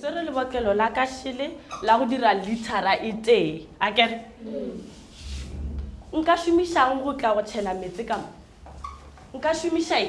se re lebokelo la ka šele la go dira lithara e tee a kere nka šomišang go tla go tšhela metse ka mo nka šomiša e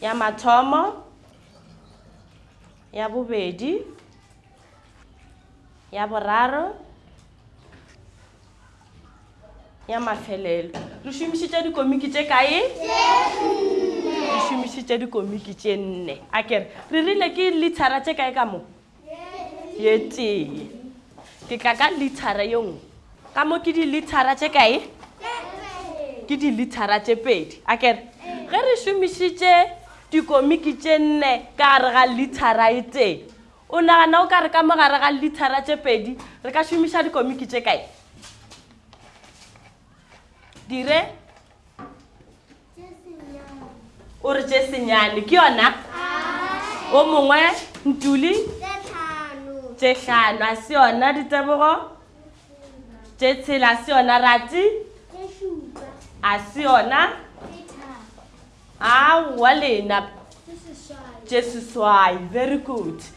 ya mathomo ya bobedi ya boraro ya mafelelo re šomišitše dikomiki tše kae re šomišitše dikomiki tše nne a kere re rile ke lithara tše kae ka moo ye tee ke tla ka lithara ye nngwe ka mo ke dilithara tše kae ke dilithara tše pedi a kere ge re šomišitše dikomiki tše nne ka gare ga lithara e tee o nagana o ka re ka mo gare ga lithara tše pedi re ka šomiša dikomiki tše kae dire o re tše senyane ke yona o mongwe ntuli tše hlano a se yona ditebogo tše tshela a se yona rati a se yona aowa lena tše seswai very good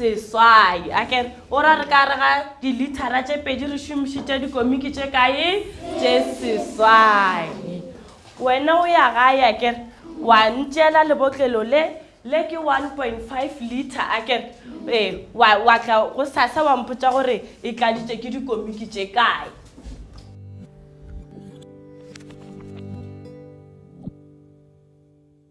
seswai a kere o ra re ka re ga dilithara tše pedi re šomišitše dikomiki tše kae tše seswai wena o ya gae a kere wa ntšeela lebotlelo le le ke 1.5 liter a kere ee wa tla go sasa wa mpotsa gore e tladitše ke dikomiki tše kae